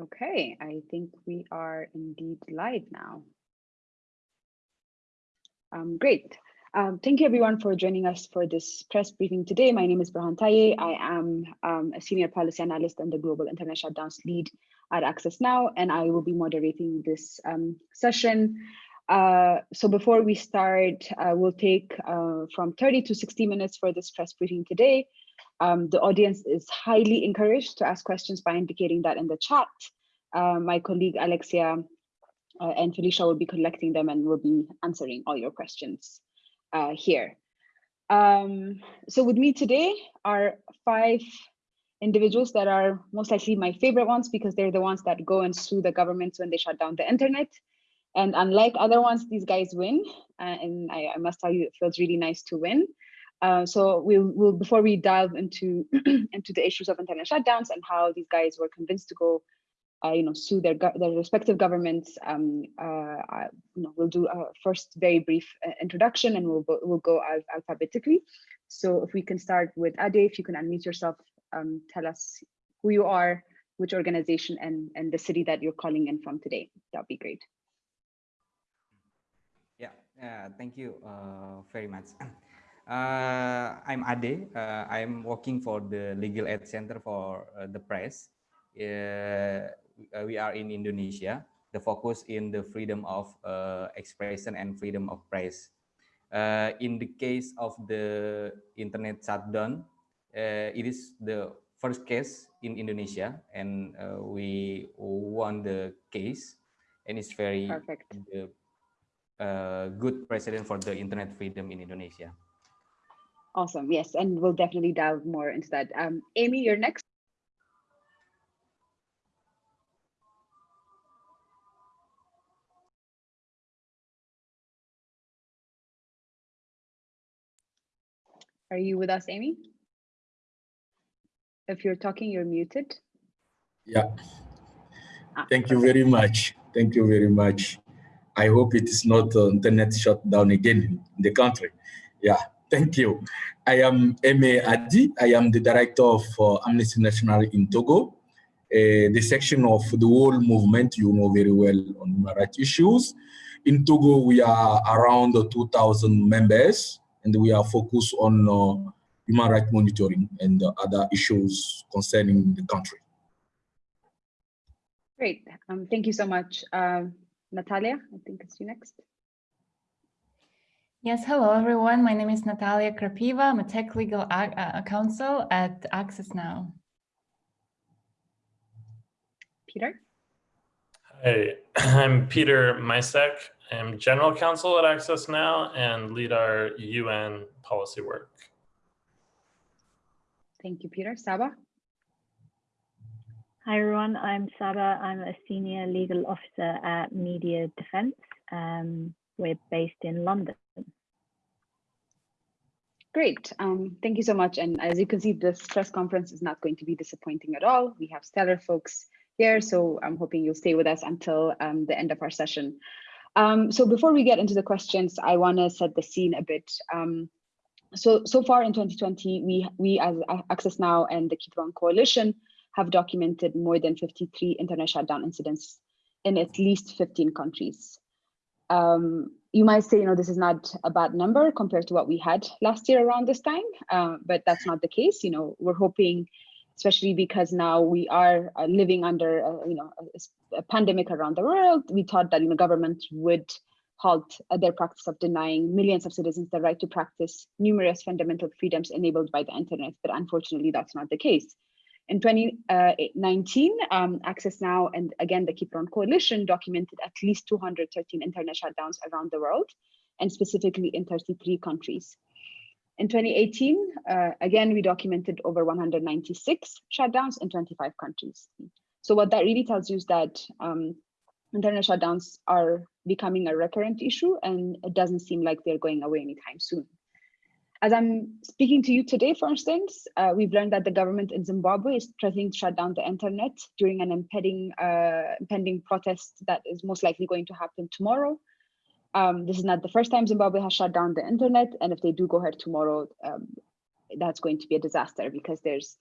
Okay, I think we are indeed live now. Um, great. Um, thank you everyone for joining us for this press briefing today. My name is Berhan Taye. I am um, a senior policy analyst and the global internet shutdowns lead at Access Now, and I will be moderating this um, session. Uh, so before we start, uh, we'll take uh, from 30 to 60 minutes for this press briefing today. Um, the audience is highly encouraged to ask questions by indicating that in the chat. Uh, my colleague Alexia uh, and Felicia will be collecting them and will be answering all your questions uh, here. Um, so with me today are five individuals that are most likely my favorite ones because they're the ones that go and sue the governments when they shut down the internet. And unlike other ones, these guys win. Uh, and I, I, must tell you, it feels really nice to win. Uh, so we'll, we'll before we dive into into the issues of internet shutdowns and how these guys were convinced to go, uh, you know, sue their their respective governments. Um, uh, you know, we'll do a first very brief uh, introduction, and we'll we'll go al alphabetically. So if we can start with Ade, if you can unmute yourself, um, tell us who you are, which organization, and and the city that you're calling in from today. That'd be great. Yeah, uh, thank you uh, very much. Uh, I'm Ade. Uh, I'm working for the Legal Aid Center for uh, the Press. Uh, we are in Indonesia. The focus in the freedom of uh, expression and freedom of press. Uh, in the case of the internet shutdown, it is the first case in Indonesia, and we won the case, and it's very Perfect. The, good precedent for the internet freedom in Indonesia. Awesome. Yes, and we'll definitely dive more into that. Um, Amy, you're next. Are you with us, Amy? If you're talking, you're muted. Yeah. Ah, Thank you very much. Thank you very much. I hope it is not uh, internet shut down again in the country. Yeah. Thank you. I am Aimé Adi. I am the director of uh, Amnesty International in Togo, uh, the section of the whole movement you know very well on human rights issues. In Togo, we are around 2,000 members, and we are focused on uh, human rights monitoring and other issues concerning the country. Great. Um, thank you so much. Uh, Natalia, I think it's you next. Yes, hello everyone. My name is Natalia Krapiva. I'm a tech legal uh, counsel at Access Now. Peter? Hi, I'm Peter Micek. I'm general counsel at Access Now and lead our UN policy work. Thank you, Peter. Saba? Hi, everyone. I'm Saba. I'm a senior legal officer at Media Defence. Um, we're based in London. Great. Um, thank you so much. And as you can see, this press conference is not going to be disappointing at all. We have stellar folks here, so I'm hoping you'll stay with us until um, the end of our session. Um, so before we get into the questions, I want to set the scene a bit. Um, so, so far in 2020, we, we as Access Now and the Keep On Coalition have documented more than 53 internet shutdown incidents in at least 15 countries. Um, you might say, you know, this is not a bad number compared to what we had last year around this time, uh, but that's not the case. You know, we're hoping, especially because now we are uh, living under, uh, you know, a, a, pandemic around the world. We thought that you know government would halt uh, their practice of denying millions of citizens the right to practice numerous fundamental freedoms enabled by the internet, but unfortunately, that's not the case. In 2019, um, Access Now and again the Keep On Coalition documented at least 213 internet shutdowns around the world, and specifically in 33 countries. In 2018, uh, again, we documented over 196 shutdowns in 25 countries. So what that really tells you is that um, internet shutdowns are becoming a recurrent issue and it doesn't seem like they're going away anytime soon. As I'm speaking to you today, for instance, uh, we've learned that the government in Zimbabwe is threatening to shut down the internet during an impending, uh, impending protest that is most likely going to happen tomorrow. Um, this is not the first time Zimbabwe has shut down the internet, and if they do go ahead tomorrow, um, that's going to be a disaster because there's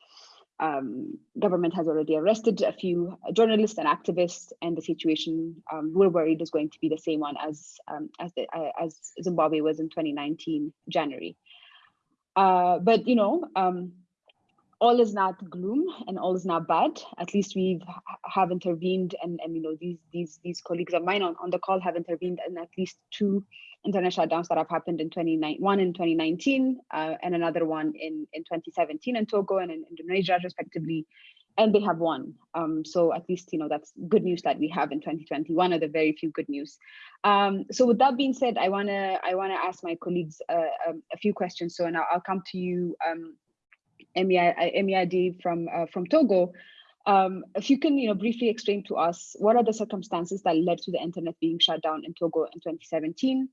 um, government has already arrested a few journalists and activists, and the situation um, we're worried is going to be the same one as um, as, the, uh, as Zimbabwe was in 2019 January. Uh, but you know, um, all is not gloom and all is not bad. At least we've intervened, and and you know these these these colleagues of mine on, on the call have intervened in at least two internet shutdowns that have happened in 2019, one in 2019 uh, and another one in, in 2017 in Togo and in Indonesia respectively, and they have won. Um, so at least, you know, that's good news that we have in 2020, one of the very few good news. Um, so with that being said, I wanna I wanna ask my colleagues uh, um, a few questions. So now I'll come to you, Aimé Adi from, uh, from Togo. Um, if you can, you know, briefly explain to us what are the circumstances that led to the internet being shut down in Togo in 2017?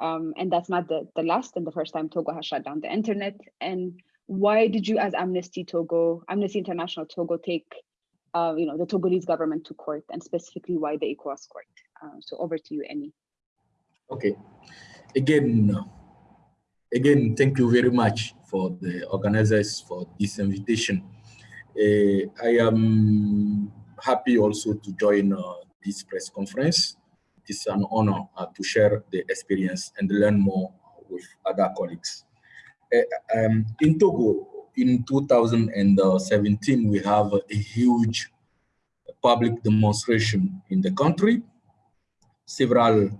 Um, and that's not the, the last and the first time Togo has shut down the internet. And why did you as Amnesty Togo, Amnesty International Togo take uh, you know, the Togolese government to court and specifically why the ECOWAS court? Uh, so over to you, Aimé. Okay. Again, again, thank you very much for the organizers for this invitation. Uh, I am happy also to join uh, this press conference it is an honor uh, to share the experience and learn more with other colleagues. Uh, um, in Togo, in 2017, we have a huge public demonstration in the country. Several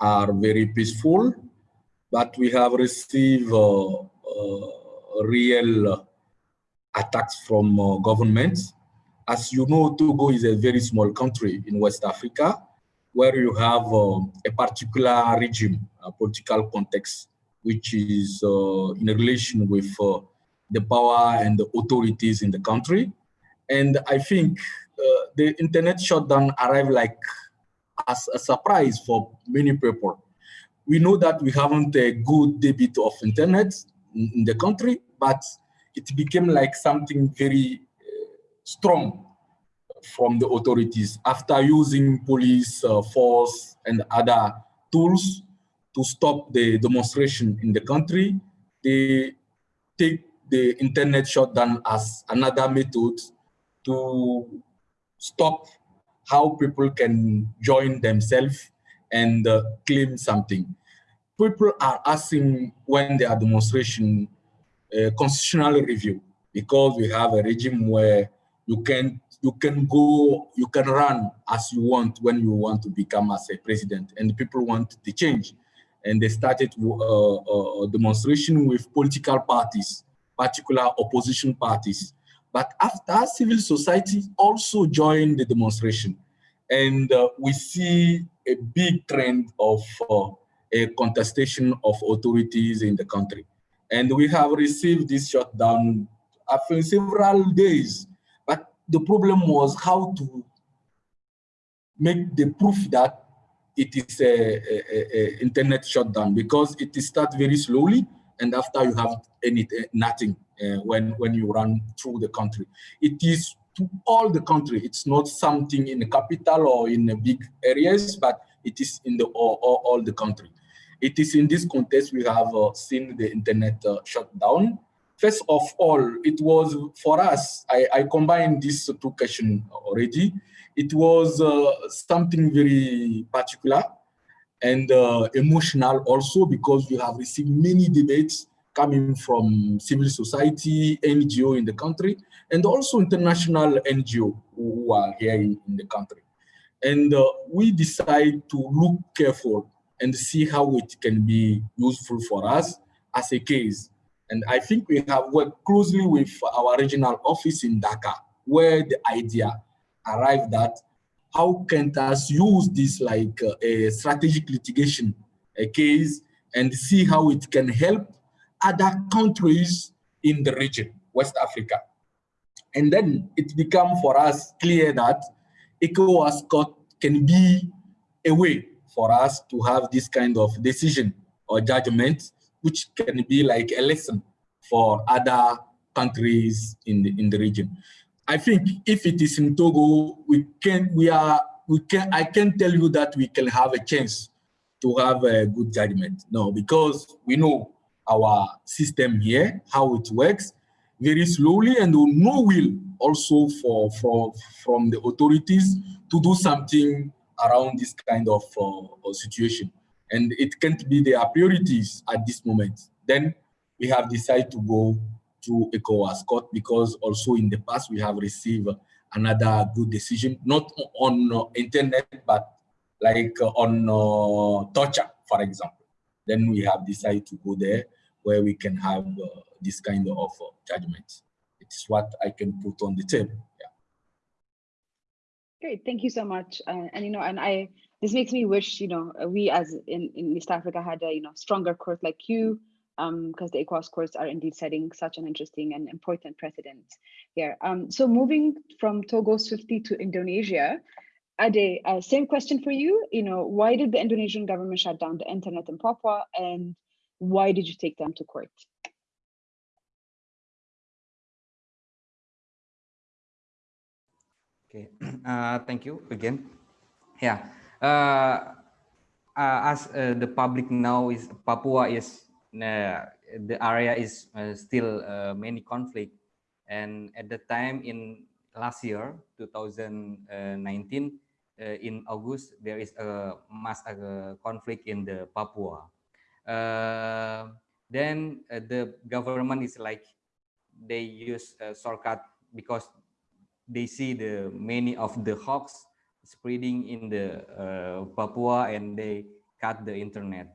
are very peaceful, but we have received uh, uh, real attacks from uh, governments. As you know, Togo is a very small country in West Africa, where you have a particular regime, a political context, which is in relation with the power and the authorities in the country. And I think uh, the internet shutdown arrived like as a surprise for many people. We know that we haven't a good debit of internet in, the country, but it became like something very uh, strong from the authorities after using police uh, force and other tools to stop the demonstration in the country. They take the internet shutdown as another method to stop how people can join themselves and uh, claim something. People are asking when there are demonstration uh, constitutional review because we have a regime where you can you can go, you can run as you want when you want to become as a president and people want the change. And they started uh, a demonstration with political parties, particular opposition parties. But after civil society also joined the demonstration. And uh, we see a big trend of uh, a contestation of authorities in the country. And we have received this shutdown after several days But the problem was how to make the proof that it is a, a, a internet shutdown because it starts very slowly and after you have any nothing uh, when when you run through the country it is to all the country. It's not something in the capital or in the big areas but it is in the all, all, all the country. It is in this context we have uh, seen the internet uh, shut down. First of all, it was for us, I, I combined these two questions already. It was uh, something very particular and uh, emotional also because we have received many debates coming from civil society, NGO in the country, and also international NGO who are here in, in the country. And uh, we decide to look careful and see how it can be useful for us as a case. And I think we have worked closely with our regional office in Dakar, where the idea arrived at how can us use this like uh, a strategic litigation a case and see how it can help other countries in the region, West Africa. And then it became for us clear that ECOWAS court can be a way for us to have this kind of decision or judgment which can be like a lesson for other countries in the, in the region. I think if it is in Togo, we can, we are, we can, I can tell you that we can have a chance to have a good judgment. No, because we know our system here, how it works. very slowly and no will also for, for from the authorities to do something around this kind of uh, situation. And it can't be their priorities at this moment. Then we have decided to go to ECOWAS court because also in the past we have received another good decision, not on uh, internet, but like uh, on uh, torture, for example. Then we have decided to go there where we can have uh, this kind of uh, judgment. It's what I can put on the table. Yeah. Great, thank you so much. Uh, and you know, and I this makes me wish you know we as in in East Africa had a you know stronger court like you, because um, the ECOWAS courts are indeed setting such an interesting and important precedent here. Um, so moving from Togo swiftly to Indonesia, Ade, uh, same question for you. You know, why did the Indonesian government shut down the internet in Papua, and why did you take them to court? Okay, uh, thank you again. Yeah, uh, uh, as uh, the public now is Papua is uh, the area is uh, still many conflict, and at the time in last year 2019 uh, in August, there is a mass conflict in the Papua. Uh, then the government is like, they use a shortcut because they see the many of the hawks spreading in the uh, Papua and they cut the internet.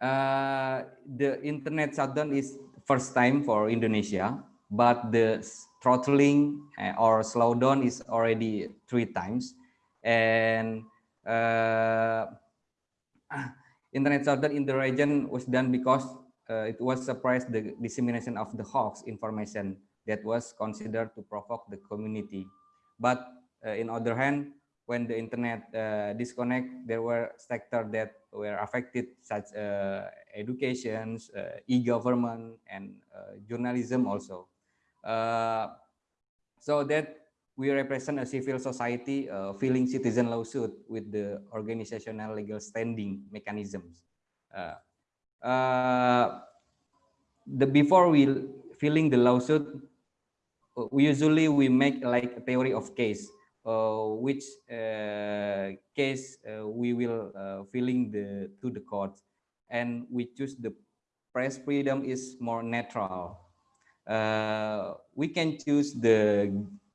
Uh, the internet shutdown is first time for Indonesia, but the throttling or slowdown is already three times and uh, internet shutdown in the region was done because uh, it was suppressed the dissemination of the hoax information that was considered to provoke the community. But uh, in other hand, when the internet uh, disconnect, there were sectors that were affected, such uh, education, uh, e-government, and uh, journalism also. so that we represent a civil society uh, filing citizen lawsuit with the organizational legal standing mechanisms. Uh, uh, the before we filing the lawsuit, uh, we usually we make like a theory of case, uh, which uh, case we will filing the to the court, and we choose the press freedom is more natural. we can choose the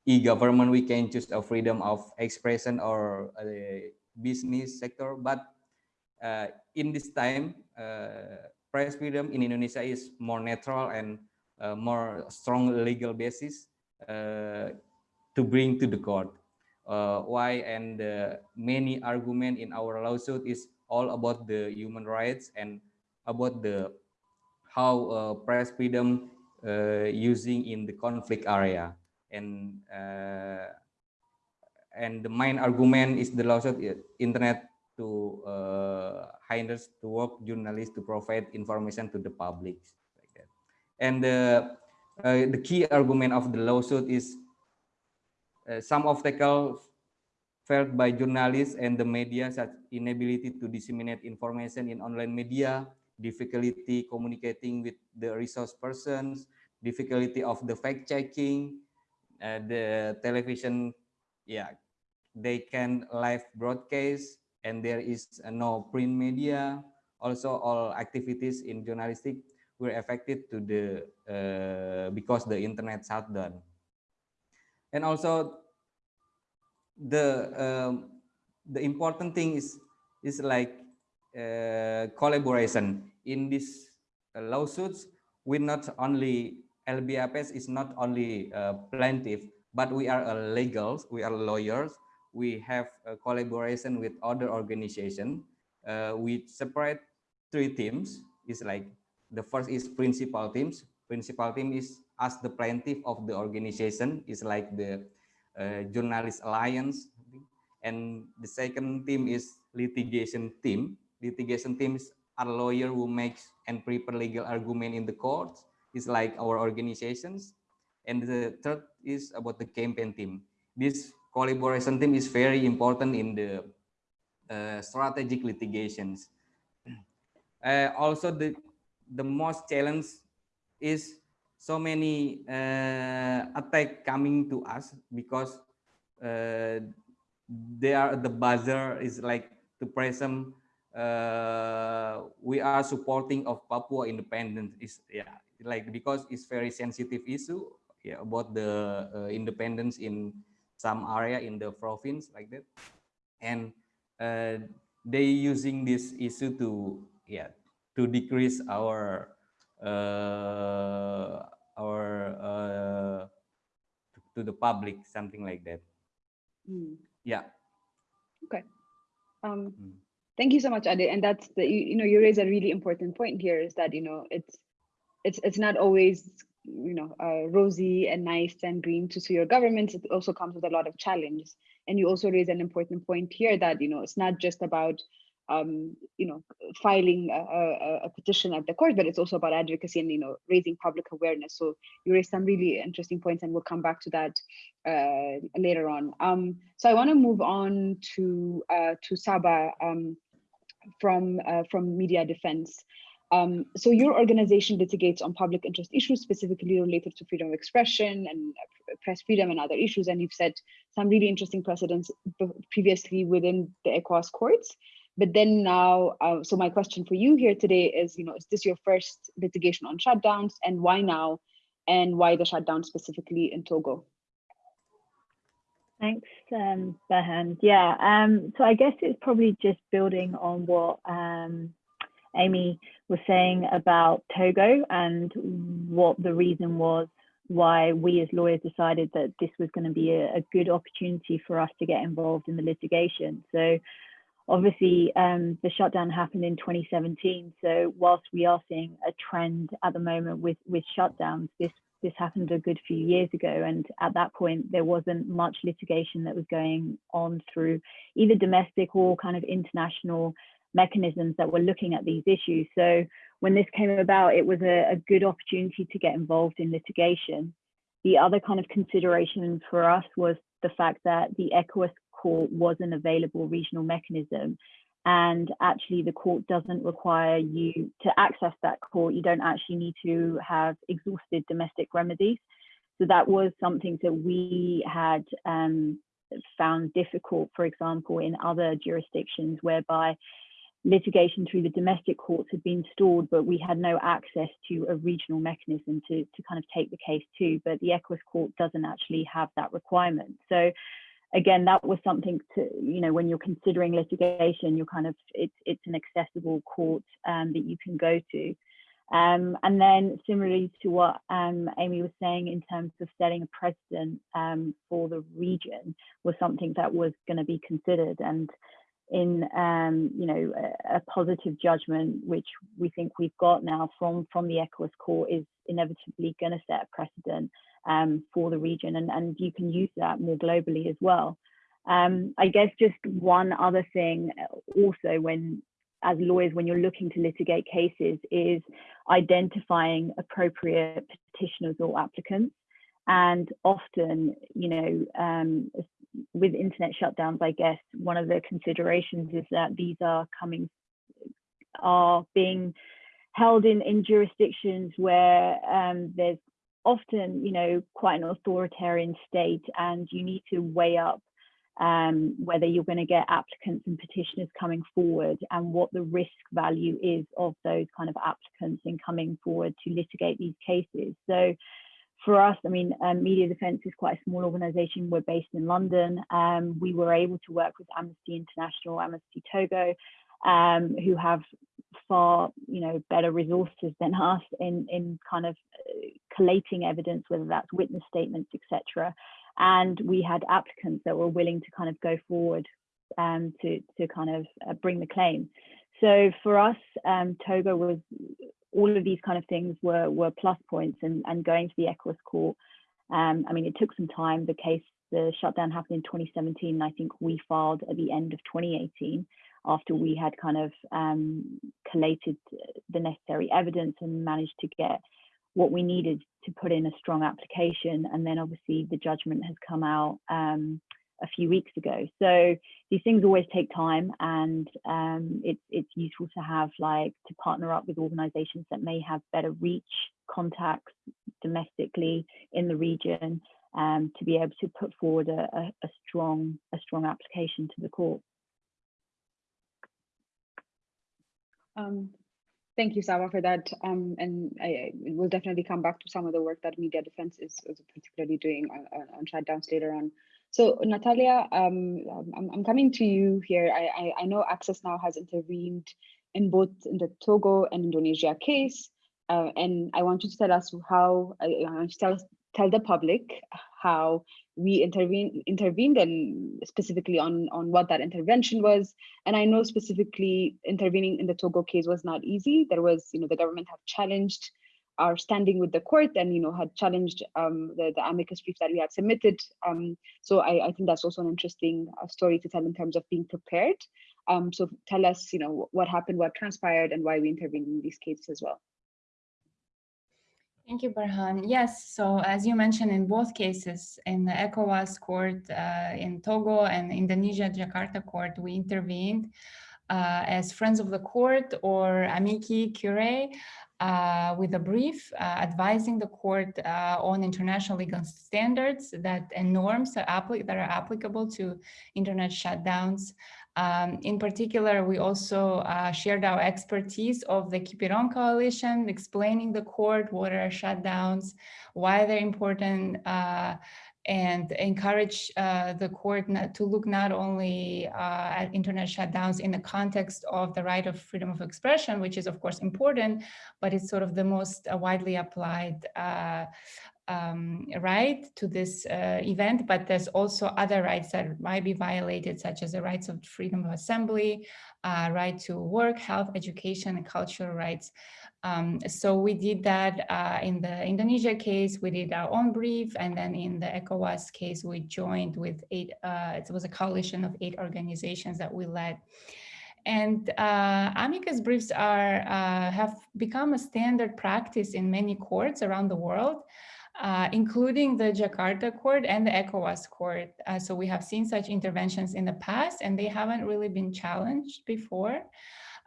e-government, we can choose a freedom of expression or a business sector. But uh, in this time, uh, press freedom in Indonesia is more natural and uh, more strong legal basis uh, to bring to the court. Uh, why and many argument in our lawsuit is all about the human rights and about the how uh, press freedom using in the conflict area and uh, and the main argument is the of internet to uh, hinders to work journalists to provide information to the public like that. and the uh, the key argument of the lawsuit is uh, some obstacles felt by journalists and the media such inability to disseminate information in online media difficulty communicating with the resource persons difficulty of the fact checking the television, yeah, they can live broadcast and there is uh, no print media. Also, all activities in journalistic were affected to the uh, because the internet shut down. And also, the um, the important thing is is like uh, collaboration in these uh, lawsuits. We not only LBH Pers is not only a plaintiff, but we are a legals, we are lawyers. We have a collaboration with other organizations. Uh, we separate three teams. It's like the first is principal teams. Principal team is as the plaintiff of the organization is like the uh, journalist alliance. And the second team is litigation team. Litigation teams are lawyer who makes and prepare legal argument in the courts is like our organizations. And the third is about the campaign team. This collaboration team is very important in the uh, strategic litigations. Uh, also, the, the most challenge is so many uh, attack coming to us because uh, they are the buzzer is like to present uh, we are supporting of Papua independence is yeah like because it's very sensitive issue yeah about the uh, independence in some area in the province like that and uh, they using this issue to yeah to decrease our uh, our uh, to, to the public something like that Mm. yeah Okay. Um, Mm. thank you so much, Ade. And that's the you, you know you raise a really important point here is that you know it's it's it's not always you know uh, rosy and nice and green to sue your government. It also comes with a lot of challenges. And you also raise an important point here that you know it's not just about um, you know filing a, a, a petition at the court, but it's also about advocacy and you know raising public awareness. So you raised some really interesting points, and we'll come back to that uh, later on. Um, so I want to move on to uh, to Saba um, from uh, from Media Defence. Um, so your organization litigates on public interest issues specifically related to freedom of expression and uh, press freedom and other issues, and you've set some really interesting precedents previously within the ECOWAS courts. But then now, uh, so my question for you here today is, you know, is this your first litigation on shutdowns, and why now, and why the shutdown specifically in Togo? Thanks, um. Yeah, um, so I guess it's probably just building on what um, Amy was saying about Togo and what the reason was why we as lawyers decided that this was going to be a, a good opportunity for us to get involved in the litigation. So obviously um, the shutdown happened in 2017. So whilst we are seeing a trend at the moment with, with shutdowns, this this happened a good few years ago. And at that point, there wasn't much litigation that was going on through either domestic or kind of international mechanisms that were looking at these issues. So when this came about, it was a, a good opportunity to get involved in litigation. The other kind of consideration for us was the fact that the ECOWAS court was an available regional mechanism and actually the court doesn't require you to access that court you don't actually need to have exhausted domestic remedies so that was something that we had um, found difficult for example in other jurisdictions whereby litigation through the domestic courts had been stalled but we had no access to a regional mechanism to, to kind of take the case to but the ECOWAS court doesn't actually have that requirement so again, that was something to, you know, when you're considering litigation, you're kind of, it's, it's an accessible court um, that you can go to. Um, and then similarly to what um, Amy was saying in terms of setting a precedent um, for the region was something that was going to be considered. And in, um, you know, a, a, positive judgment, which we think we've got now from, from the ECOWAS court is inevitably going to set a precedent um, for the region and, and you can use that more globally as well. Um, I guess just one other thing uh, also when as lawyers when you're looking to litigate cases is identifying appropriate petitioners or applicants and often you know um, with internet shutdowns I guess one of the considerations is that these are coming are being held in in jurisdictions where um, there's often, you know, quite an authoritarian state and you need to weigh up um, whether you're going to get applicants and petitioners coming forward and what the risk value is of those kind of applicants in coming forward to litigate these cases. So for us, I mean, um, Media Defence is quite a small organisation. We're based in London. Um, we were able to work with Amnesty International, Amnesty Togo, um, who have far you know better resources than us in in kind of uh, collating evidence whether that's witness statements etc and we had applicants that were willing to kind of go forward um, to to kind of uh, bring the claim so for us um, togo was all of these kind of things were were plus points and and going to the ECOWAS court um, I mean it took some time the case the shutdown happened in 2017 and I think we filed at the end of 2018 after we had kind of um, collated the necessary evidence and managed to get what we needed to put in a strong application. And then obviously the judgment has come out um, a few weeks ago. So these things always take time and um, it's, it's useful to have like to partner up with organizations that may have better reach, contacts, domestically in the region um, to be able to put forward a, a, a strong a strong application to the court. Um, thank you, Saba, for that. Um, and I, I will definitely come back to some of the work that Media Defence is, is particularly doing on, on shutdowns later on. So Natalia, um, I'm, I'm coming to you here. I, I, I know Access Now has intervened in both in the Togo and Indonesia case. Uh, and I want you to tell us how, I, want to tell, tell the public how we intervene, intervened and specifically on, on what that intervention was. And I know specifically intervening in the Togo case was not easy. There was, you know, the government have challenged our standing with the court and, you know, had challenged um, the, the amicus brief that we had submitted. Um, so I, I think that's also an interesting uh, story to tell in terms of being prepared. Um, so tell us, you know, what happened, what transpired and why we intervened in these cases as well. Thank you, Berhan. Yes, so as you mentioned, in both cases, in the ECOWAS court uh, in Togo and Indonesia Jakarta court, we intervened uh, as friends of the court or amici curiae uh, with a brief uh, advising the court uh, on international legal standards that and norms that, that are applicable to internet shutdowns. Um, in particular, we also uh, shared our expertise of the Keep It On Coalition, explaining the court, what are shutdowns, why they're important, uh, and encourage uh, the court to look not only uh, at internet shutdowns in the context of the right of freedom of expression, which is of course important, but it's sort of the most uh, widely applied uh, um, right to this uh, event, but there's also other rights that might be violated, such as the rights of freedom of assembly, uh, right to work, health, education, and cultural rights. Um, so we did that uh, in the Indonesia case, we did our own brief, and then in the ECOWAS case, we joined with eight, uh, it was a coalition of eight organizations that we led. And uh, amicus briefs are uh, have become a standard practice in many courts around the world uh, including the Jakarta court and the ECOWAS court. Uh, so we have seen such interventions in the past and they haven't really been challenged before.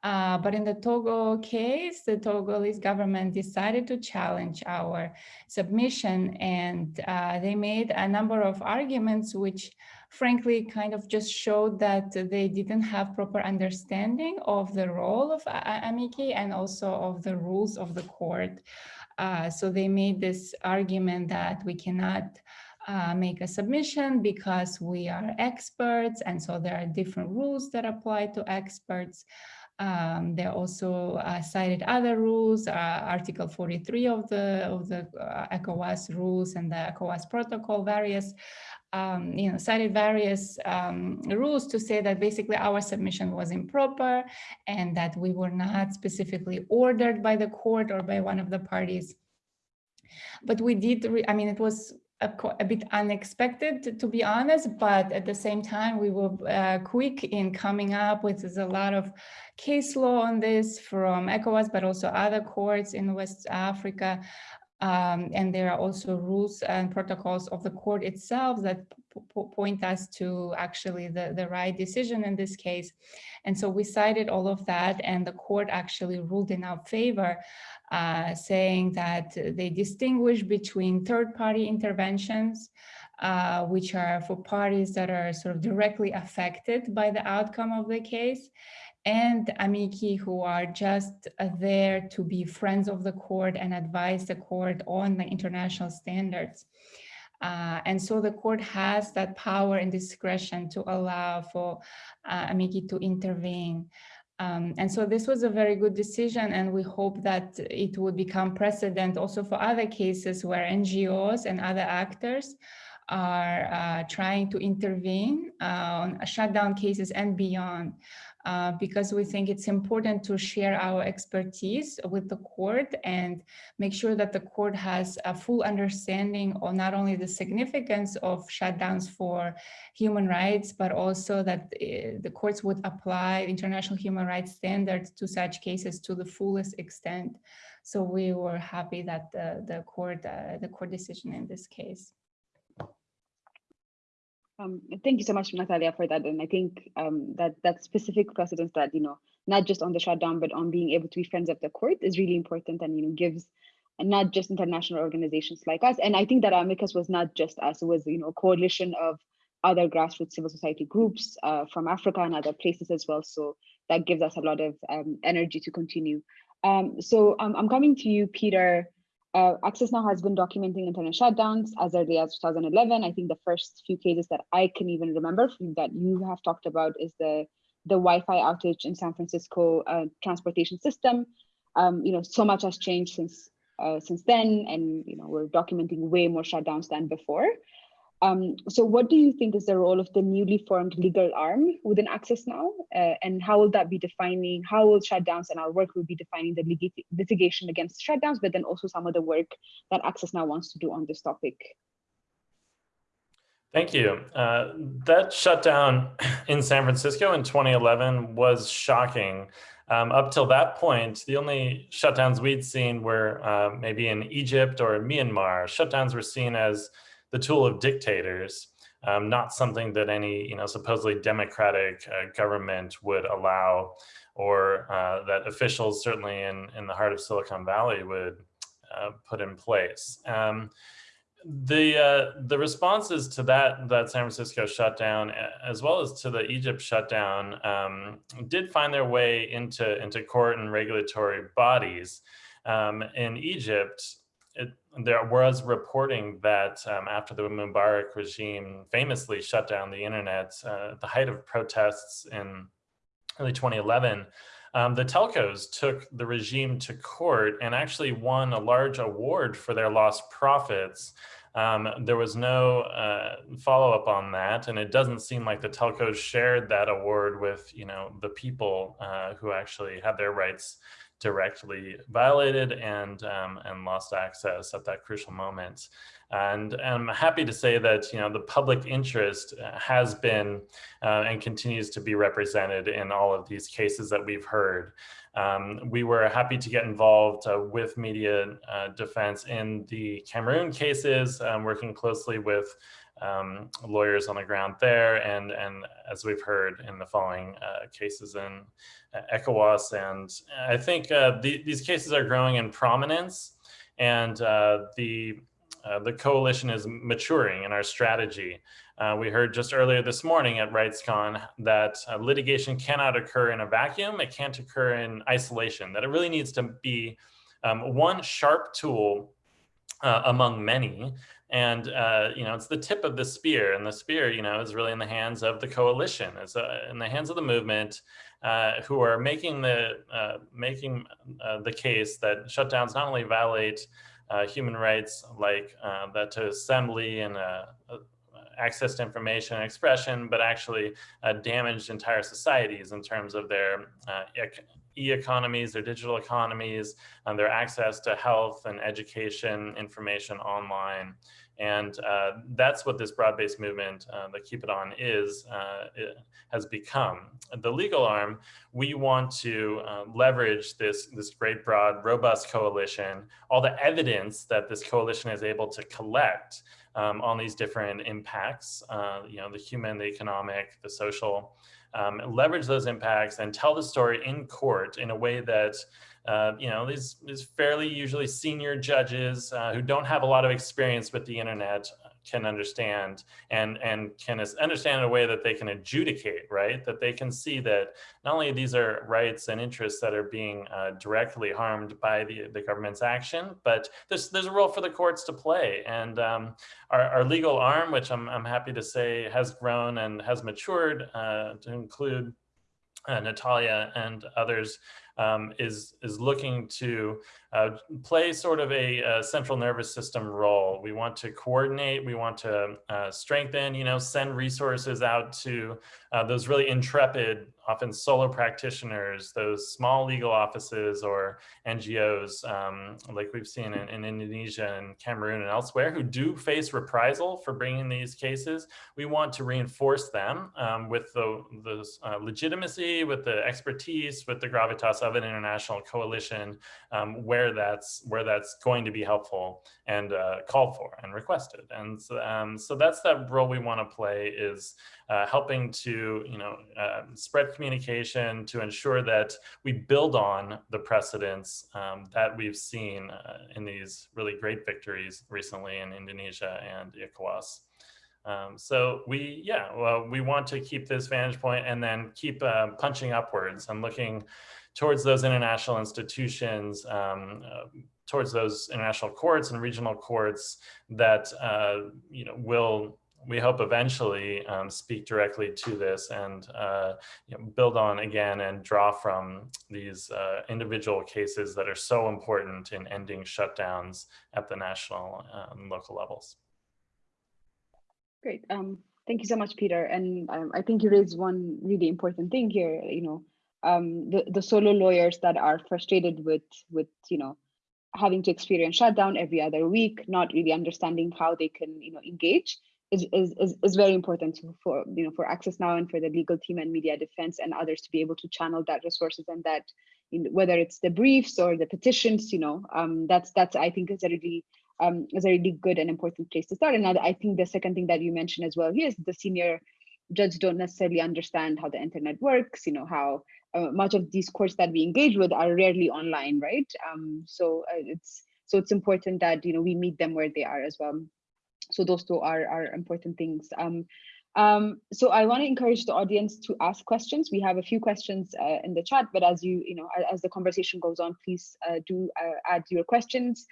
Uh, but in the Togo case, the Togolese government decided to challenge our submission and uh, they made a number of arguments which frankly kind of just showed that they didn't have proper understanding of the role of amici and also of the rules of the court. Uh, so they made this argument that we cannot uh, make a submission because we are experts and so there are different rules that apply to experts. Um, they also uh, cited other rules, uh, Article 43 of the of the uh, ECOWAS rules and the ECOWAS protocol, various um, you know, cited various um, rules to say that basically our submission was improper and that we were not specifically ordered by the court or by one of the parties. But we did, I mean, it was a, a, bit unexpected, to, be honest, but at the same time, we were uh, quick in coming up with a lot of case law on this from ECOWAS, but also other courts in West Africa um, and there are also rules and protocols of the court itself that point us to actually the, the right decision in this case. And so we cited all of that and the court actually ruled in our favor, uh, saying that they distinguish between third-party interventions, uh, which are for parties that are sort of directly affected by the outcome of the case, and amici who are just there to be friends of the court and advise the court on the international standards. Uh, and so the court has that power and discretion to allow for uh, amici to intervene. Um, and so this was a very good decision and we hope that it would become precedent also for other cases where NGOs and other actors are uh, trying to intervene uh, on shutdown cases and beyond. Uh, because we think it's important to share our expertise with the court and make sure that the court has a full understanding of not only the significance of shutdowns for human rights, but also that uh, the courts would apply international human rights standards to such cases to the fullest extent. So we were happy that the, the court, uh, the court decision in this case. Um, thank you so much, Natalia, for that. And I think um, that that specific precedence that, you know, not just on the shutdown, but on being able to be friends of the court is really important and, you know, gives not just international organizations like us. And I think that Amicus was not just us, it was you know, a coalition of other grassroots civil society groups uh, from Africa and other places as well. So that gives us a lot of um, energy to continue. Um, so I'm coming to you, Peter. Uh, Access Now has been documenting internet shutdowns as early as 2011. I think the first few cases that I can even remember that you have talked about is the, the Wi-Fi outage in San Francisco uh, transportation system. Um, you know, so much has changed since uh, since then, and you know, we're documenting way more shutdowns than before. Um, so what do you think is the role of the newly formed legal arm within Access Now? Uh, and how will that be defining, how will shutdowns and our work will be defining the lit litigation against shutdowns, but then also some of the work that Access Now wants to do on this topic? Thank you. Uh, that shutdown in San Francisco in 2011 was shocking. Um, up till that point, the only shutdowns we'd seen were uh, maybe in Egypt or Myanmar. Shutdowns were seen as the tool of dictators, um, not something that any you know supposedly democratic uh, government would allow, or uh, that officials certainly in in the heart of Silicon Valley would uh, put in place. Um, the uh, the responses to that that San Francisco shutdown, as well as to the Egypt shutdown, um, did find their way into into court and regulatory bodies. Um, in Egypt, there was reporting that um, after the Mubarak regime famously shut down the internet, uh, at the height of protests in early 2011, um, the telcos took the regime to court and actually won a large award for their lost profits. Um, there was no uh, follow-up on that, and it doesn't seem like the telcos shared that award with, you know, the people uh, who actually had their rights directly violated and um, and lost access at that crucial moment. And, I'm happy to say that you know the public interest uh, has been uh, and continues to be represented in all of these cases that we've heard. Um, we were happy to get involved uh, with media uh, defense in the Cameroon cases, um, working closely with um, lawyers on the ground there. And, and as we've heard in the following uh, cases in uh, ECOWAS. And I think uh, the, these cases are growing in prominence and uh, the, uh, the coalition is maturing in our strategy. Uh, we heard just earlier this morning at RightsCon that litigation cannot occur in a vacuum. It can't occur in isolation, that it really needs to be um, one sharp tool uh, among many and, uh, you know, it's the tip of the spear and the spear, you know, is really in the hands of the coalition, it's uh, in the hands of the movement uh, who are making the, uh, making uh, the case that shutdowns not only violate uh, human rights like that to assembly and access to information and expression, but actually damaged entire societies in terms of their e-economies, their digital economies, and their access to health and education information online. And uh, that's what this broad-based movement, uh, the Keep It On is, uh, has become. The legal arm, we want to uh, leverage this, this great, broad, robust coalition, all the evidence that this coalition is able to collect um, on these different impacts, uh, you know, the human, the economic, the social, um, leverage those impacts and tell the story in court in a way that uh, you know, these, these fairly usually senior judges uh, who don't have a lot of experience with the internet can understand and, and can understand in a way that they can adjudicate, right? That they can see that not only these are rights and interests that are being uh, directly harmed by the, the government's action, but there's, there's a role for the courts to play. And um, our, our legal arm, which I'm, I'm happy to say has grown and has matured uh, to include uh, Natalia and others um, is, is looking to uh, play sort of a, a, central nervous system role. We want to coordinate, we want to uh, strengthen, you know, send resources out to uh, those really intrepid, often solo practitioners, those small legal offices or NGOs, um, like we've seen in, in, Indonesia and Cameroon and elsewhere, who do face reprisal for bringing these cases. We want to reinforce them um, with the, the uh, legitimacy, with the expertise, with the gravitas of an international coalition um, where that's where that's going to be helpful and uh, called for and requested. And so, um, so that's that role we want to play is uh, helping to you know uh, spread communication to ensure that we build on the precedents um, that we've seen uh, in these really great victories recently in Indonesia and ECOWAS. Um, so we, yeah, well, we want to keep this vantage point and then keep uh, punching upwards and looking towards those international institutions, um, uh, towards those international courts and regional courts that, uh, you know, will we hope eventually um, speak directly to this and uh, you know, build on again and draw from these uh, individual cases that are so important in ending shutdowns at the national and um, local levels. Great. Um, thank you so much, Peter. And um, I think you raised one really important thing here. You know, um, the the solo lawyers that are frustrated with with you know having to experience shutdown every other week, not really understanding how they can you know engage is is is, is very important for you know for Access Now and for the legal team and Media Defence and others to be able to channel that resources and that know, whether it's the briefs or the petitions, you know, um, that's that's I think is a really um, is a really good and important place to start. And I think the second thing that you mentioned as well here is the senior judges don't necessarily understand how the internet works, you know, how uh, much of these courts that we engage with are rarely online, right? Um, so uh, it's so it's important that, you know, we meet them where they are as well. So those two are, are important things. Um, um, so I want to encourage the audience to ask questions. We have a few questions uh, in the chat, but as you, you know, as the conversation goes on, please uh, do uh, add your questions.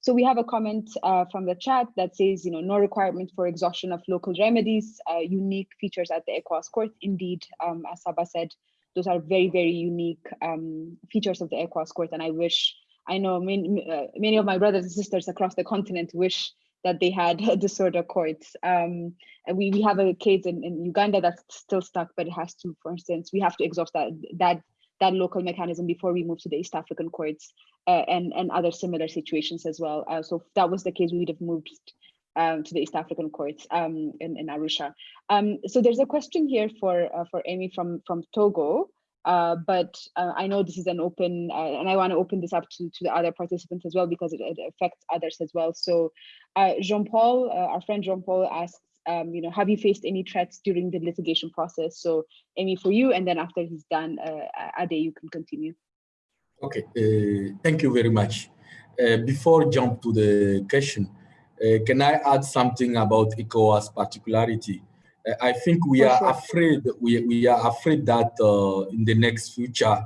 So we have a comment uh, from the chat that says, you know, no requirement for exhaustion of local remedies, uh, unique features at the ECOWAS court. Indeed, um, as Saba said, those are very, very unique um, features of the ECOWAS court. And I wish, I know many, uh, many of my brothers and sisters across the continent wish that they had disorder courts. Um, and we, we have a case in, in Uganda that's still stuck, but it has to, for instance, we have to exhaust that, that that local mechanism before we move to the East African courts uh, and, and other similar situations as well. Uh, so if that was the case, we would have moved um, to the East African courts um, in, in Arusha. Um, so there's a question here for uh, for Aimé from, from Togo, uh, but uh, I know this is an open, uh, and I want to open this up to, to the other participants as well because it, it affects others as well. So Jean-Paul, our friend Jean-Paul asks, um, you know, have you faced any threats during the litigation process? So Aimé, for you, and then after he's done, uh, Ade, you can continue. Okay, uh, thank you very much. Uh, before jump to the question, uh, can I add something about ECOWAS particularity? Uh, I think we for are sure. afraid, we, we are afraid that uh, in the next future,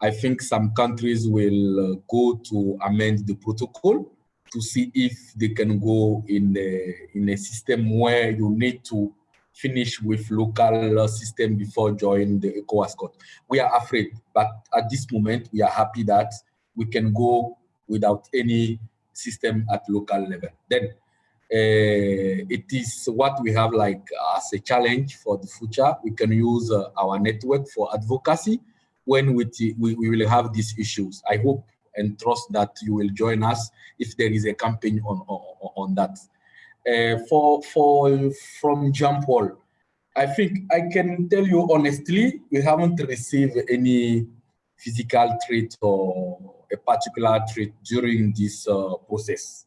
I think some countries will go to amend the protocol to see if they can go in a, in a system where you need to finish with local system before joining the ECOWAS court. We are afraid, but at this moment, we are happy that we can go without any system at local level. Then uh, it is what we have like as a challenge for the future. We can use uh, our network for advocacy when we, we, we will have these issues. I hope and trust that you will join us if there is a campaign on, on, on that. Uh, for, for, from Jean Paul, I think I can tell you honestly, we haven't received any physical threat or a particular threat during this uh, process.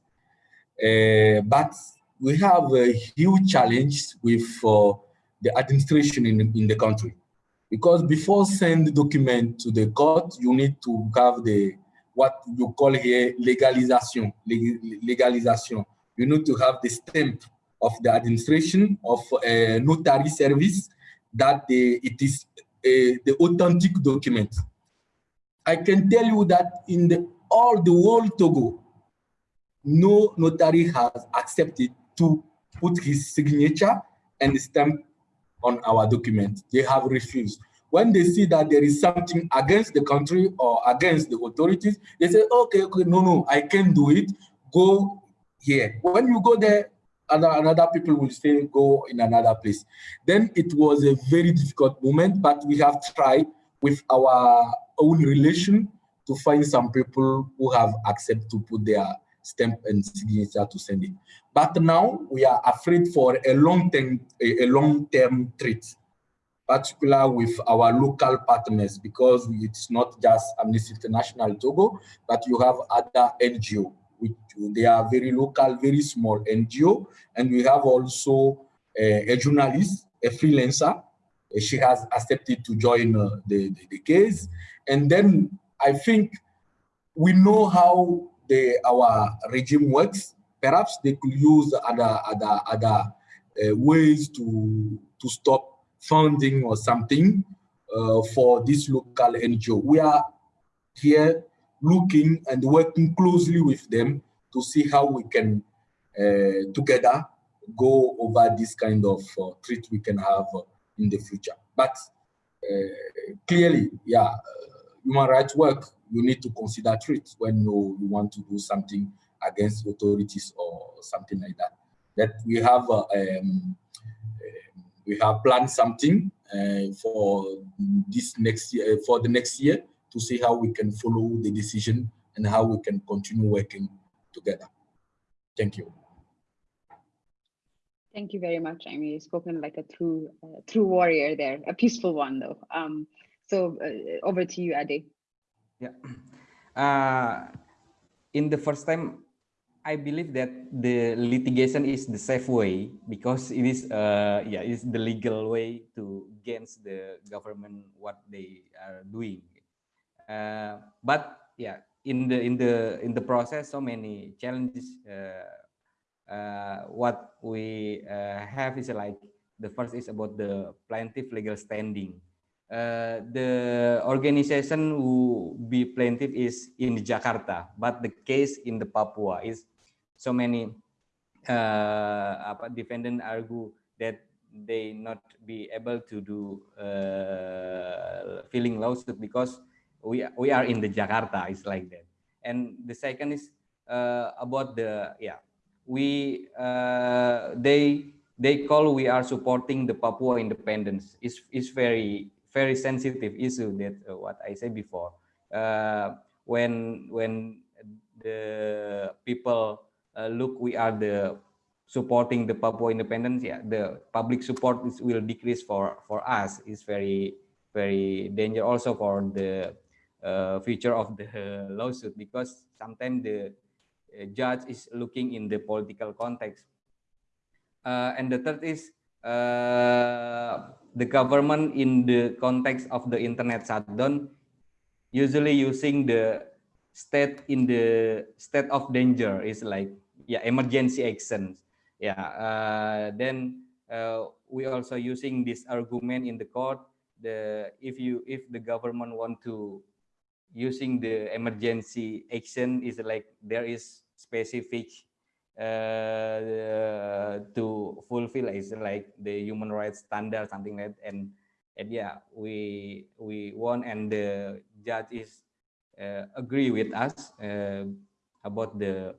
Uh, but we have a huge challenge with uh, the administration in, in the country. Because before send the document to the court, you need to have the what you call here legalization. Legalization. You need to have the stamp of the administration of a notary service that the, it is a, the authentic document. I can tell you that in the, all the world Togo, no notary has accepted to put his signature and stamp on our document. They have refused when they see that there is something against the country or against the authorities, they say, okay, okay, no, no, I can do it. Go here. When you go there, other, another people will say, go in another place. Then it was a very difficult moment, but we have tried with our own relation to find some people who have accepted to put their stamp and signature to send it. But now we are afraid for a long-term a, a long-term threat particular with our local partners because it's not just Amnesty International Togo, but you have other NGO. Which they are very local, very small NGO. And we have also a, a journalist, a freelancer, she has accepted to join uh, the, the, the case. And then I think we know how the our regime works. Perhaps they could use other other other uh, ways to to stop funding or something uh, for this local NGO. We are here looking and working closely with them to see how we can uh, together go over this kind of uh, treat we can have in the future. But uh, clearly, yeah, uh, human rights work, you need to consider treats when you, you want to do something against authorities or something like that. That we have uh, um, we have planned something uh, for this next year for the next year to see how we can follow the decision and how we can continue working together. Thank you. Thank you very much, Aimé. You've spoken like a true, uh, true warrior there, a peaceful one though. Um, so uh, over to you, Ade. Yeah. Uh, in the first time, I believe that the litigation is the safe way because it is, uh, yeah, it's the legal way to against the government what they are doing. Uh, but yeah, in the in the in the process, so many challenges uh, what we uh, have is like the first is about the plaintiff legal standing. Uh, the organization who be plaintiff is in Jakarta, but the case in the Papua is so many uh, defendant argue that they not be able to do uh, filing lawsuit because we we are in the Jakarta. It's like that. And the second is uh, about the yeah we uh, they they call we are supporting the Papua independence. It's, is very very sensitive issue that uh, what I said before. Uh, when when the people uh, look we are the supporting the Papua independence yeah the public support is, will decrease for for us. It's very very danger also for the uh, future of the lawsuit because sometimes the judge is looking in the political context. Uh, and the third is uh, the government in the context of the internet shutdown, usually using the state in the state of danger is like yeah emergency actions. Yeah, uh, then uh, we also using this argument in the court. The if you if the government want to using the emergency action is like there is specific uh, to fulfill is like the human rights standard something like that. And and yeah we we won and the judge is uh, agree with us uh, about the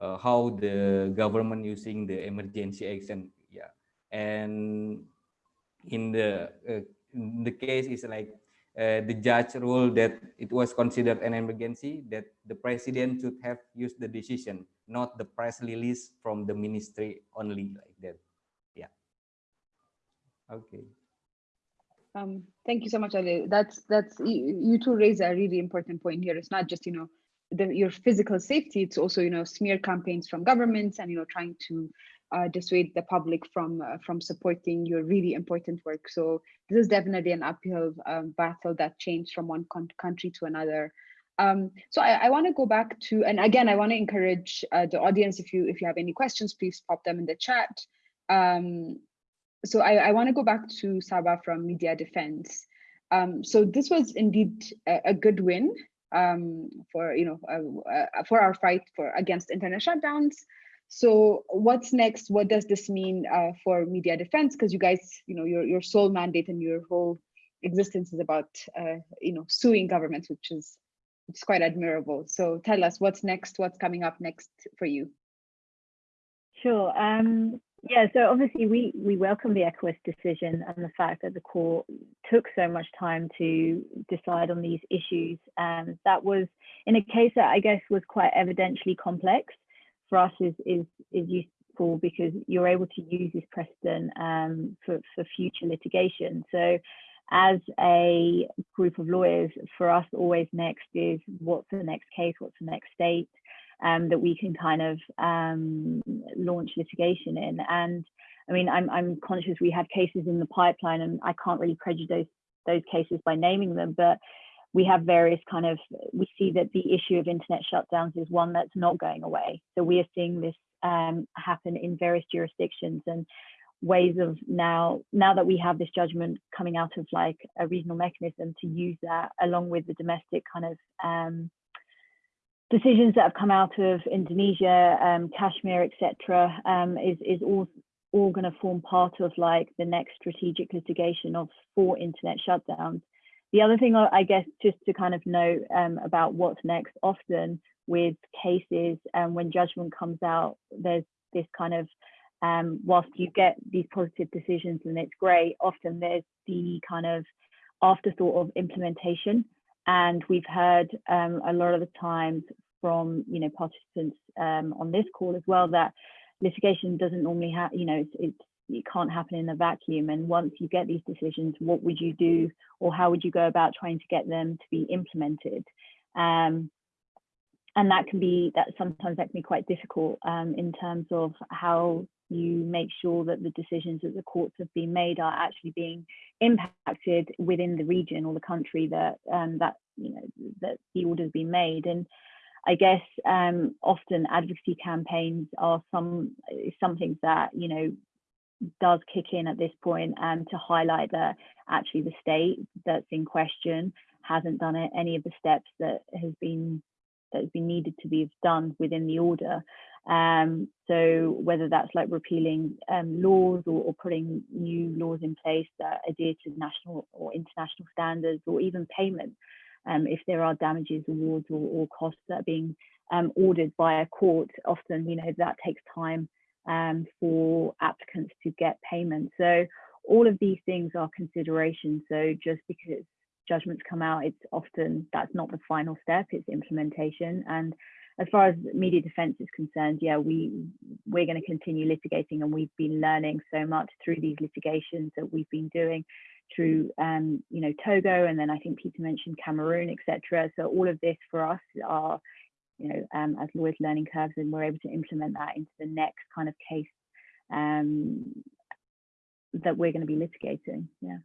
uh, how the government using the emergency action. Yeah. And in the uh, in the case is like uh, the judge ruled that it was considered an emergency, that the president should have used the decision, not the press release from the ministry only like that. Yeah. Okay. Um, thank you so much, Ali. That's that's you, you two raise a really important point here. It's not just you know the, your physical safety; it's also you know smear campaigns from governments and you know trying to uh, dissuade the public from uh, from supporting your really important work. So this is definitely an uphill um, battle that changed from one country to another. Um, so I, I want to go back to, and again, I want to encourage uh, the audience, if you if you have any questions, please pop them in the chat. Um, so I, I want to go back to Saba from Media Defence. Um, so this was indeed a, a good win um, for you know uh, uh, for our fight for against internet shutdowns. So what's next? What does this mean uh, for Media Defence? Because you guys, you know, your your sole mandate and your whole existence is about, uh, you know, suing governments, which is it's quite admirable. So tell us what's next. What's coming up next for you? Sure. Um, yeah. So obviously, we we welcome the ECOWAS decision and the fact that the court took so much time to decide on these issues. Um, that was in a case that I guess was quite evidentially complex for us is is is useful because you're able to use this precedent um, for for future litigation. So as a group of lawyers, for us, always next is what's the next case, what's the next state um, that we can kind of um, launch litigation in. And I mean, I'm, I'm conscious we have cases in the pipeline and I can't really prejudice those cases by naming them, but we have various kind of, we see that the issue of internet shutdowns is one that's not going away. So we are seeing this um, happen in various jurisdictions and ways of now, now that we have this judgment coming out of like a regional mechanism to use that along with the domestic kind of um, decisions that have come out of Indonesia, um, Kashmir, etc., um, is is all all going to form part of like the next strategic litigation of for internet shutdowns. The other thing I guess just to kind of note um, about what's next, often with cases and um, when judgment comes out, there's this kind of um, whilst you get these positive decisions and it's great, often there's the kind of afterthought of implementation. And we've heard um, a lot of the times from you know participants um, on this call as well that litigation doesn't normally have you know it's, it's it can't happen in a vacuum. And once you get these decisions what would you do or how would you go about trying to get them to be implemented? Um, and that can be that sometimes that can be quite difficult um, in terms of how you make sure that the decisions that the courts have been made are actually being impacted within the region or the country that um, that you know that the order has been made. And I guess um, often advocacy campaigns are some something that you know does kick in at this point and to highlight that actually the state that's in question hasn't done any of the steps that has been that has been needed to be done within the order. Um, so whether that's like repealing um, laws or, or, putting new laws in place that adhere to national or international standards or even payment um, if there are damages awards or, or costs that are being um, ordered by a court, often you know that takes time um, for applicants to get payment. So all of these things are considerations. So just because judgments come out, it's often that's not the final step, it's implementation. And as far as Media Defence is concerned, yeah, we we're going to continue litigating, and we've been learning so much through these litigations that we've been doing through um, you know Togo, and then I think Peter mentioned Cameroon, etc. So all of this for us are you know um, as lawyers learning curves, and we're able to implement that into the next kind of case um, that we're going to be litigating. Yeah.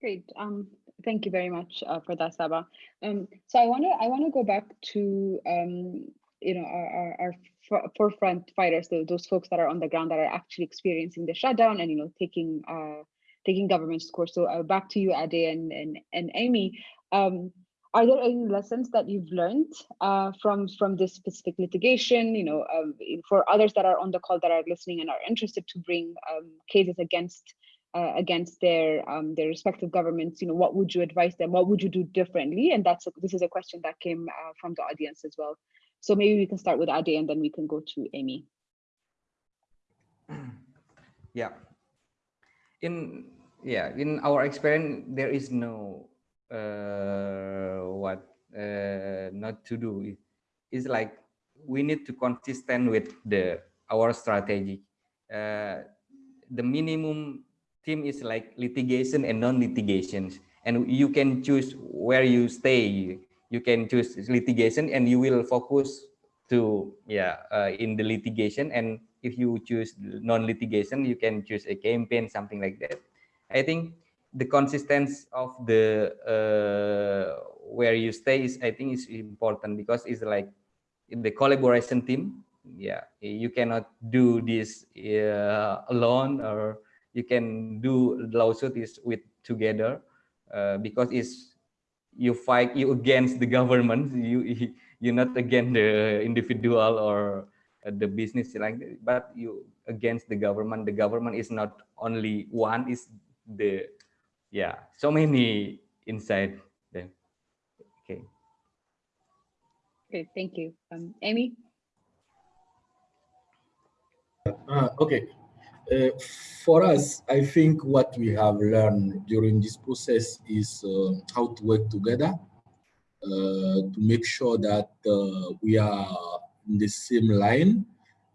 Great. Um, thank you very much uh, for that, Saba. Um, so I want to I want to go back to um, you know our, our, our forefront fighters, those folks that are on the ground that are actually experiencing the shutdown and you know taking uh, taking government's course. So uh, back to you, Ade and and, and Aimé. Um, are there any lessons that you've learned uh, from from this specific litigation? You know, um, for others that are on the call that are listening and are interested to bring um, cases against uh, against their um, their respective governments, you know, what would you advise them? What would you do differently? And that's a, this is a question that came uh, from the audience as well. So maybe we can start with Ade and then we can go to Aimé. Yeah. In yeah, in our experience, there is no what uh, not to do. It's like we need to consistent with the our strategy. Uh, the minimum team is like litigation and non-litigations, and you can choose where you stay you can choose litigation and you will focus to yeah uh, in the litigation and if you choose non-litigation you can choose a campaign something like that i think the consistency of the uh, where you stay is i think is important because it's like the collaboration team yeah you cannot do this uh, alone or you can do lawsuit is with together uh, because it's you fight you against the government you you're not against the individual or the business like that, but you against the government. The government is not only one is the yeah so many inside them okay. Okay thank you. Um Aimé? Uh, okay. Uh, for us, I think what we have learned during this process is uh, how to work together uh, to make sure that uh, we are in the same line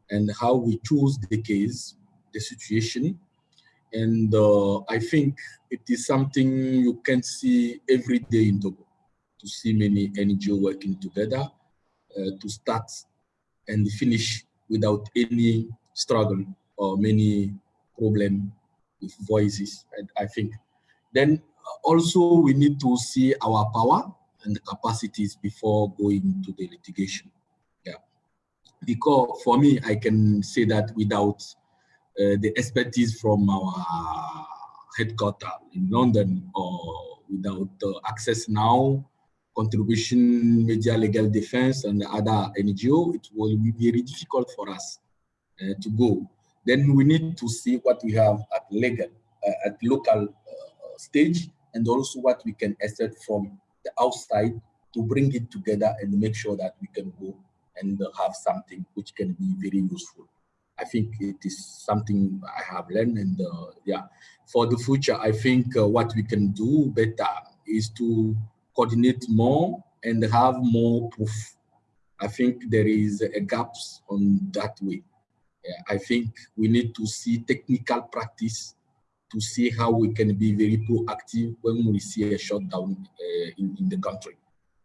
and how we choose the case, the situation. And uh, I think it is something you can see every day in Togo, to see many NGO working together uh, to start and finish without any struggle or many problem with voices. And I think then also we need to see our power and capacities before going to the litigation. Yeah, because for me, I can say that without uh, the expertise from our headquarters in London or without uh, access now, contribution, media legal defense and other NGO, it will be very difficult for us uh, to go. Then we need to see what we have at legal, uh, at local uh, stage, and also what we can accept from the outside to bring it together and make sure that we can go and have something which can be very useful. I think it is something I have learned and uh, yeah, for the future, I think uh, what we can do better is to coordinate more and have more proof. I think there is a gaps on that way. Yeah, I think we need to see technical practice to see how we can be very proactive when we see a shutdown uh, in, in the country.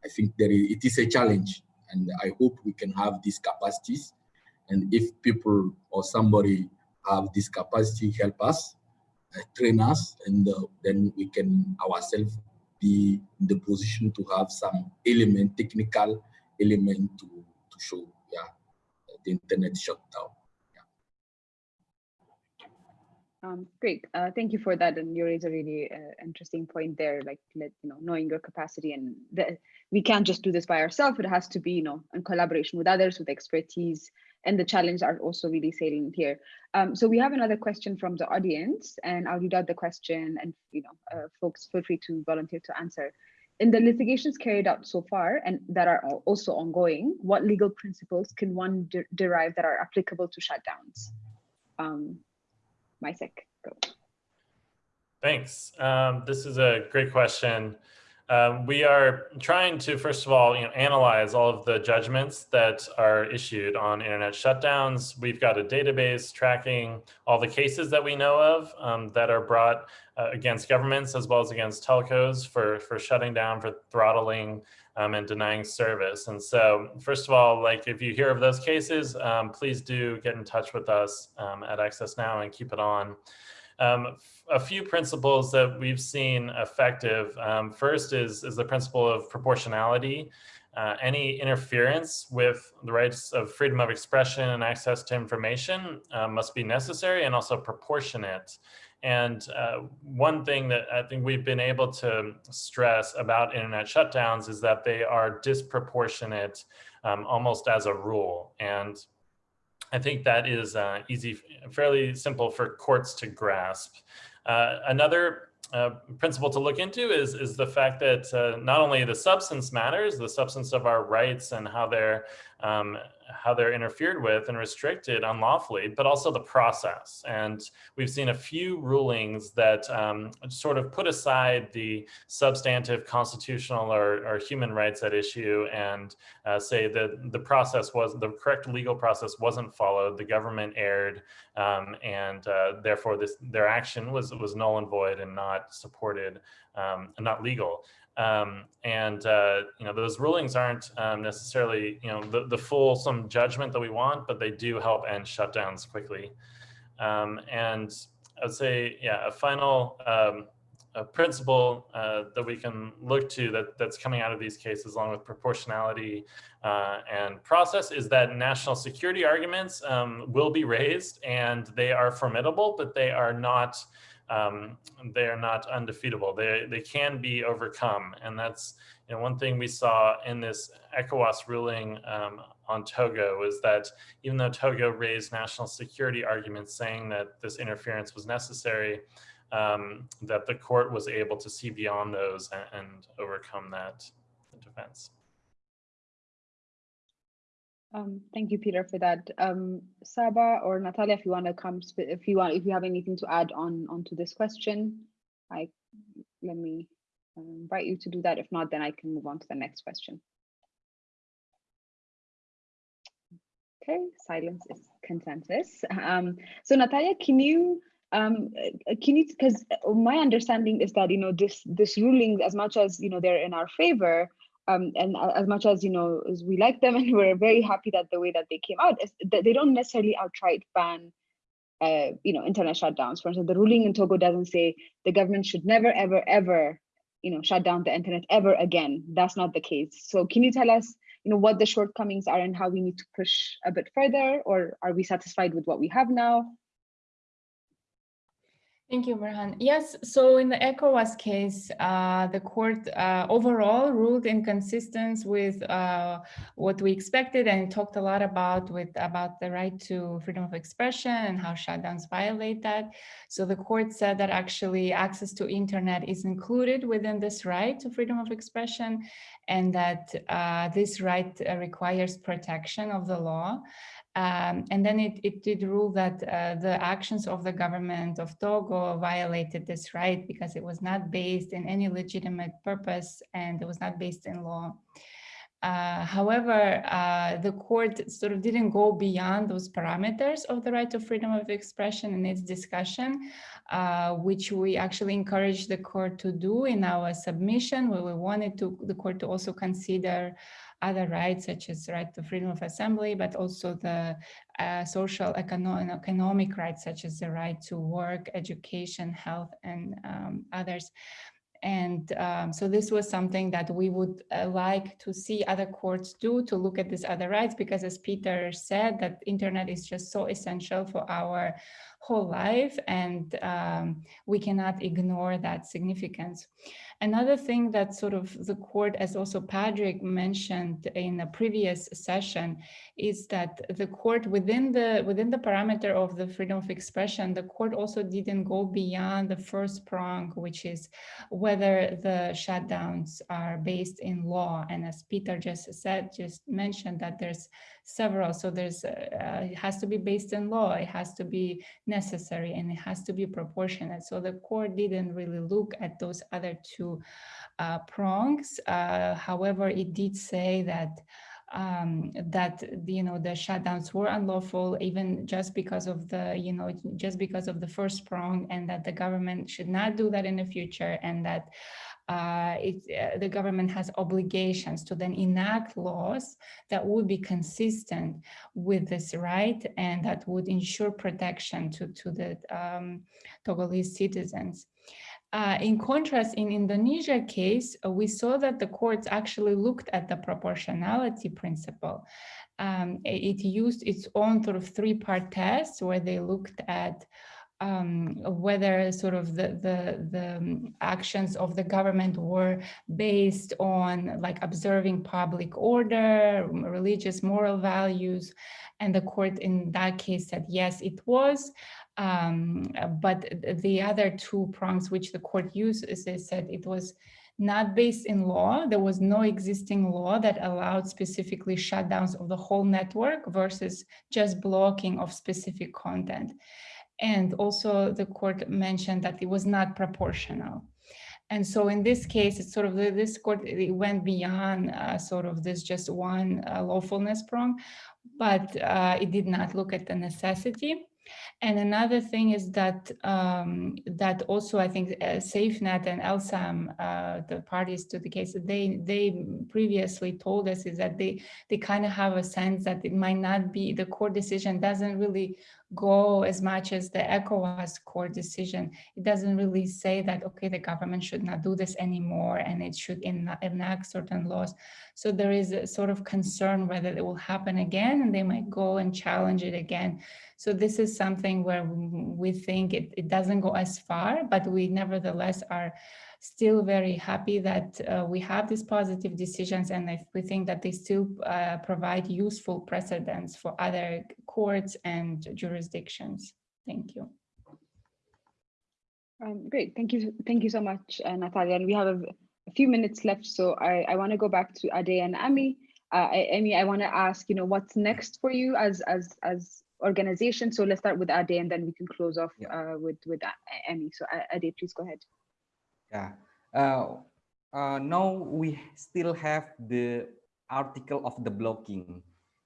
I think there is, it is a challenge and I hope we can have these capacities. And if people or somebody have this capacity, help us, uh, train us, and uh, then we can ourselves be in the position to have some element, technical element to, to show, yeah, the internet shutdown. Um, great, uh, thank you for that. And you raise a really uh, interesting point there, like let, you know, knowing your capacity and the, we can't just do this by ourselves. It has to be, you know, in collaboration with others with expertise. And the challenge are also really salient here. Um, so we have another question from the audience, and I'll read out the question, and you know, uh, folks feel free to volunteer to answer. In the litigations carried out so far and that are also ongoing, what legal principles can one de derive that are applicable to shutdowns? Um, Micek, go. Thanks. Um, this is a great question. Um, we are trying to, first of all, you know, analyze all of the judgments that are issued on internet shutdowns. We've got a database tracking all the cases that we know of um, that are brought uh, against governments as well as against telcos for, for shutting down, for throttling, um, and denying service. And so, first of all, like if you hear of those cases, um, please do get in touch with us um, at Access Now and keep it on. Um, a few principles that we've seen effective. Um, first is, is the principle of proportionality. Uh, any interference with the rights of freedom of expression and access to information uh, must be necessary and also proportionate. And uh, one thing that I think we've been able to stress about internet shutdowns is that they are disproportionate um, almost as a rule. And I think that is uh, easy, fairly simple for courts to grasp. Uh, another uh, principle to look into is, is the fact that uh, not only the substance matters, the substance of our rights and how they're um, how they're interfered with and restricted unlawfully, but also the process. And we've seen a few rulings that um, sort of put aside the substantive constitutional or, or human rights at issue and uh, say that the process was, the correct legal process wasn't followed, the government erred, um, and uh, therefore this, their action was, was null and void and not supported, um, and not legal. Um, and uh, you know those rulings aren't um, necessarily you know the, the full some judgment that we want, but they do help end shutdowns quickly. Um, and I would say, yeah, a final um, a principle uh, that we can look to that, that's coming out of these cases along with proportionality uh, and process is that national security arguments um, will be raised and they are formidable, but they are not um, they are not undefeatable. They, they can be overcome. And that's you know, one thing we saw in this ECOWAS ruling um, on Togo was that even though Togo raised national security arguments saying that this interference was necessary, um, that the court was able to see beyond those and, and overcome that defense. Um, thank you, Peter, for that. Um, Saba or Natalia, if you want to come, if you want, if you have anything to add on onto this question, I let me uh, invite you to do that. If not, then I can move on to the next question. Okay, silence is consensus. Um, so Natalia, can you um, can you because my understanding is that you know this this ruling, as much as you know they're in our favor, um, and as much as you know, as we like them and we're very happy that the way that they came out, is that they don't necessarily outright ban, uh, you know, internet shutdowns. For instance, the ruling in Togo doesn't say the government should never, ever, ever, you know, shut down the internet ever again. That's not the case. So can you tell us, you know, what the shortcomings are and how we need to push a bit further, or are we satisfied with what we have now? Thank you, Berhan. Yes, so in the ECOWAS case, uh, the court uh, overall ruled in consistence with uh, what we expected and talked a lot about with about the right to freedom of expression and how shutdowns violate that. So the court said that actually access to internet is included within this right to freedom of expression and that uh, this right uh, requires protection of the law. Um, and then it, it did rule that uh, the actions of the government of Togo violated this right because it was not based in any legitimate purpose and it was not based in law. Uh, however, uh, the court sort of didn't go beyond those parameters of the right to freedom of expression in its discussion, uh, which we actually encouraged the court to do in our submission, where we wanted to the court to also consider other rights such as the right to freedom of assembly, but also the uh, social economic, economic rights such as the right to work, education, health, and um, others. And um, so this was something that we would uh, like to see other courts do to look at these other rights, because as Peter said, that internet is just so essential for our whole life and um, we cannot ignore that significance. Another thing that sort of the court, as also Patrick mentioned in a previous session, is that the court within the within the parameter of the freedom of expression, the court also didn't go beyond the first prong, which is whether the shutdowns are based in law. And as Peter just said, just mentioned that there's several. So there's uh, it has to be based in law, it has to be necessary, and it has to be proportionate. So the court didn't really look at those other two uh, prongs. Uh, however, it did say that um, that you know the shutdowns were unlawful even just because of the you know just because of the first prong and that the government should not do that in the future and that uh, it, uh, the government has obligations to then enact laws that would be consistent with this right and that would ensure protection to, to the um, Togolese citizens. Uh, in contrast, in Indonesia case, uh, we saw that the courts actually looked at the proportionality principle. Um, it used its own sort of three-part test where they looked at um, whether sort of the, the, the actions of the government were based on like observing public order, religious moral values. And the court in that case said, yes, it was. Um, but the other two prongs which the court used, is they said it was not based in law. There was no existing law that allowed specifically shutdowns of the whole network versus just blocking of specific content. And also the court mentioned that it was not proportional. And so in this case, it's sort of the, this court it went beyond uh, sort of this just one uh, lawfulness prong, but uh, it did not look at the necessity. And another thing is that um, that also I think uh, SafeNet and ELSAM, uh, the parties to the case, they they previously told us is that they they kind of have a sense that it might not be the court decision doesn't really go as much as the ECOWAS court decision. It doesn't really say that, okay, the government should not do this anymore and it should enact certain laws. So there is a sort of concern whether it will happen again and they might go and challenge it again. So this is something where we think it, it doesn't go as far, but we nevertheless are still very happy that uh, we have these positive decisions and if we think that they still uh, provide useful precedents for other courts and jurisdictions. Thank you. Um, great, thank you, thank you so much, uh, Natalia. And we have a, a, few minutes left, so I, I want to go back to Ade and Aimé. Uh, Aimé, I want to ask, you know, what's next for you as as as organization? So let's start with Ade, and then we can close off yeah. uh, with with Aimé. So Ade, please go ahead. Yeah. Uh, uh, now we still have the article of the blocking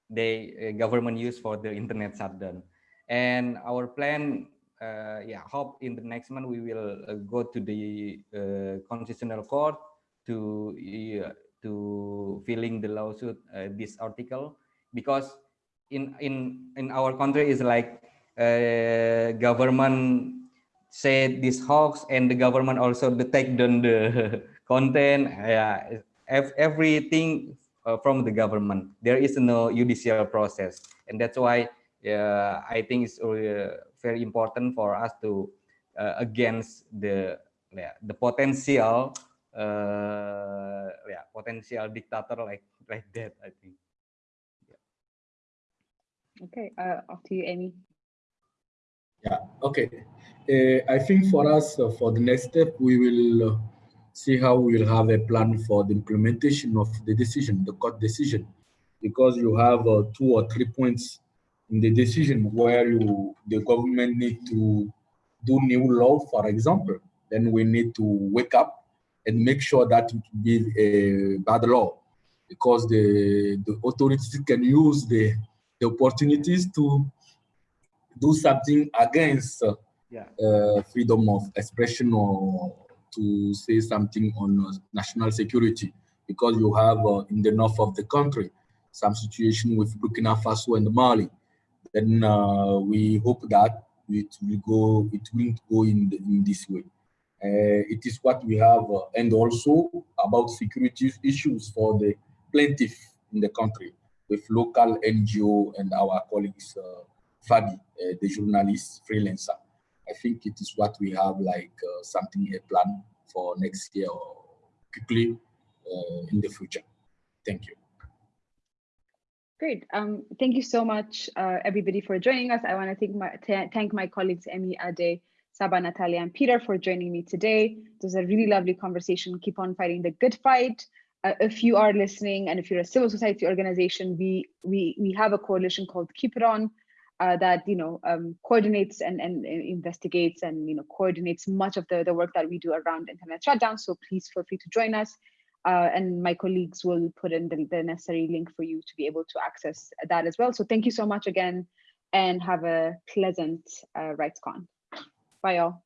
the uh, government use for the internet shutdown, and our plan. Uh, yeah, hope in the next month we will uh, go to the uh, constitutional court to to filling the lawsuit uh, this article because in in in our country is like uh, government said this hoax and the government also detect down the content. Yeah everything uh, from the government. There is no judicial process. And that's why uh, i think it's uh, very important for us to uh, against the yeah, the potential yeah potential dictator like like that i think. Okay uh off to you Aimé. Yeah okay. Uh, i think for us uh, for the next step we will uh, see how we will have a plan for the implementation of the decision the court decision. Because you have uh, two or three points in the decision where you the government need to do new law for example. Then we need to wake up and make sure that it be a bad law. Because the, the authorities can use the, the opportunities to do something against uh, yeah. uh, freedom of expression or to say something on uh, national security because you have uh, in the north of the country some situation with Burkina Faso and Mali. Then uh, we hope that it will go, it won't go in, the, in this way. Uh, it is what we have, uh, and also about security issues for the plaintiff in the country with local NGO and our colleagues, uh, Fadi, uh, the journalist freelancer. I think it is what we have like uh, something a plan for next year or quickly uh, in the future. Thank you. Great. Um, thank you so much, uh, everybody, for joining us. I want to thank my thank my colleagues Aimé Ade, Saba, Natalia, and Peter for joining me today. It was a really lovely conversation. Keep on fighting the good fight. Uh, if you are listening and if you're a civil society organization, we we we have a coalition called Keep It On uh, that you know um, coordinates and, and, investigates and you know coordinates much of the, the work that we do around internet shutdown. So please feel free to join us. Uh, and my colleagues will put in the, the necessary link for you to be able to access that as well. So thank you so much again and have a pleasant uh, RightsCon. Bye, y'all.